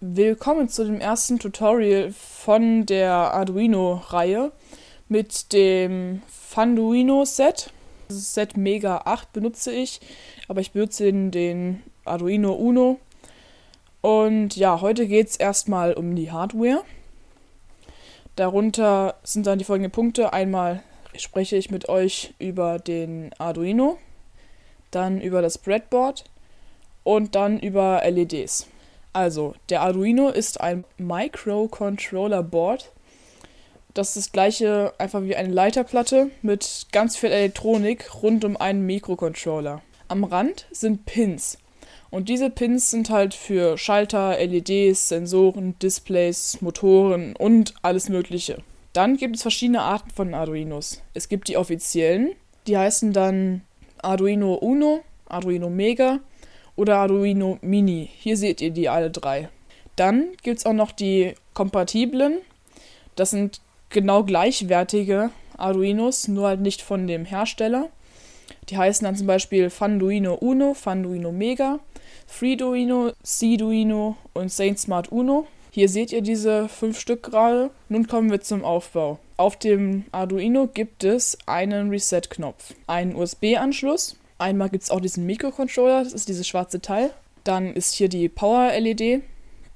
Willkommen zu dem ersten Tutorial von der Arduino-Reihe mit dem Funduino Set. Das Set Mega 8 benutze ich, aber ich benutze den, den Arduino Uno. Und ja, heute geht es erstmal um die Hardware. Darunter sind dann die folgenden Punkte. Einmal spreche ich mit euch über den Arduino, dann über das Breadboard und dann über LEDs. Also, der Arduino ist ein Microcontroller Board. Das ist das gleiche einfach wie eine Leiterplatte mit ganz viel Elektronik rund um einen Mikrocontroller. Am Rand sind Pins. Und diese Pins sind halt für Schalter, LEDs, Sensoren, Displays, Motoren und alles Mögliche. Dann gibt es verschiedene Arten von Arduinos. Es gibt die offiziellen, die heißen dann Arduino Uno, Arduino Mega oder Arduino Mini. Hier seht ihr die alle drei. Dann gibt es auch noch die kompatiblen. Das sind genau gleichwertige Arduinos, nur halt nicht von dem Hersteller. Die heißen dann zum Beispiel Funduino Uno, Funduino Mega, Freeduino, Cduino und Saint Smart Uno. Hier seht ihr diese fünf Stück gerade. Nun kommen wir zum Aufbau. Auf dem Arduino gibt es einen Reset-Knopf, einen USB-Anschluss, Einmal gibt es auch diesen Mikrocontroller, das ist dieses schwarze Teil. Dann ist hier die Power-LED,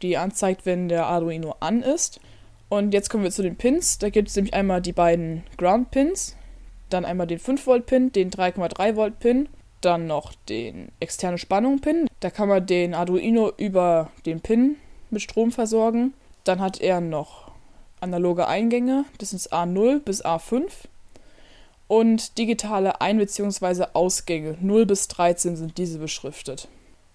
die anzeigt, wenn der Arduino an ist. Und jetzt kommen wir zu den Pins. Da gibt es nämlich einmal die beiden Ground-Pins, dann einmal den 5-Volt-Pin, den 3,3-Volt-Pin, dann noch den externe Spannung-Pin. Da kann man den Arduino über den Pin mit Strom versorgen. Dann hat er noch analoge Eingänge, das ist A0 bis A5 und digitale Ein- bzw. Ausgänge 0 bis 13 sind diese beschriftet.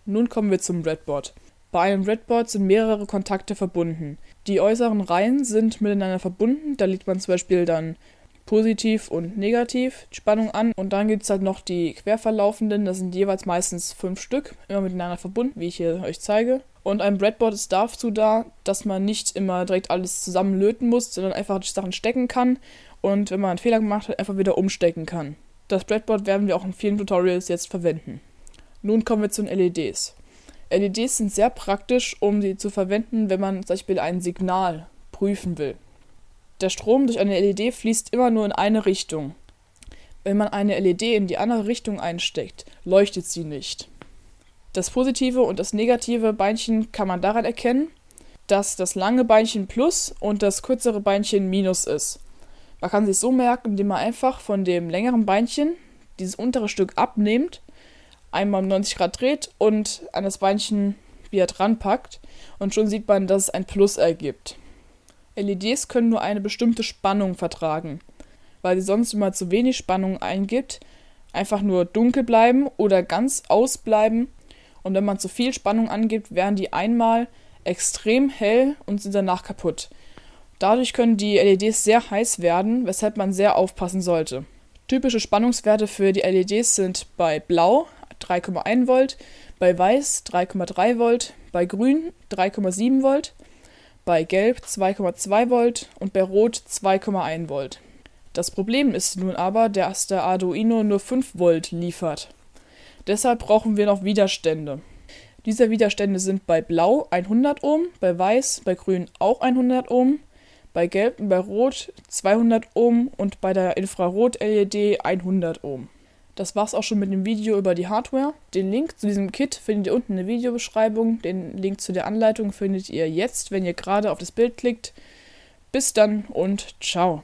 Nun kommen wir zum Breadboard. Bei einem Breadboard sind mehrere Kontakte verbunden. Die äußeren Reihen sind miteinander verbunden, da legt man zum Beispiel dann positiv und negativ Spannung an und dann gibt es halt noch die querverlaufenden, das sind jeweils meistens fünf Stück, immer miteinander verbunden, wie ich hier euch zeige. Und ein Breadboard ist dazu da, dass man nicht immer direkt alles zusammen löten muss, sondern einfach die Sachen stecken kann und wenn man einen Fehler gemacht hat, einfach wieder umstecken kann. Das Breadboard werden wir auch in vielen Tutorials jetzt verwenden. Nun kommen wir zu den LEDs. LEDs sind sehr praktisch, um sie zu verwenden, wenn man zum Beispiel ein Signal prüfen will. Der Strom durch eine LED fließt immer nur in eine Richtung. Wenn man eine LED in die andere Richtung einsteckt, leuchtet sie nicht. Das positive und das negative Beinchen kann man daran erkennen, dass das lange Beinchen Plus und das kürzere Beinchen Minus ist. Man kann sich so merken, indem man einfach von dem längeren Beinchen dieses untere Stück abnimmt, einmal um 90 Grad dreht und an das Beinchen wieder dran packt und schon sieht man, dass es ein Plus ergibt. LEDs können nur eine bestimmte Spannung vertragen, weil sie sonst immer zu wenig Spannung eingibt, einfach nur dunkel bleiben oder ganz ausbleiben und wenn man zu viel Spannung angibt, werden die einmal extrem hell und sind danach kaputt. Dadurch können die LEDs sehr heiß werden, weshalb man sehr aufpassen sollte. Typische Spannungswerte für die LEDs sind bei Blau 3,1 Volt, bei Weiß 3,3 Volt, bei Grün 3,7 Volt, bei Gelb 2,2 Volt und bei Rot 2,1 Volt. Das Problem ist nun aber, dass der Arduino nur 5 Volt liefert. Deshalb brauchen wir noch Widerstände. Diese Widerstände sind bei Blau 100 Ohm, bei Weiß, bei Grün auch 100 Ohm, bei Gelb und bei Rot 200 Ohm und bei der Infrarot-LED 100 Ohm. Das war's auch schon mit dem Video über die Hardware. Den Link zu diesem Kit findet ihr unten in der Videobeschreibung. Den Link zu der Anleitung findet ihr jetzt, wenn ihr gerade auf das Bild klickt. Bis dann und ciao.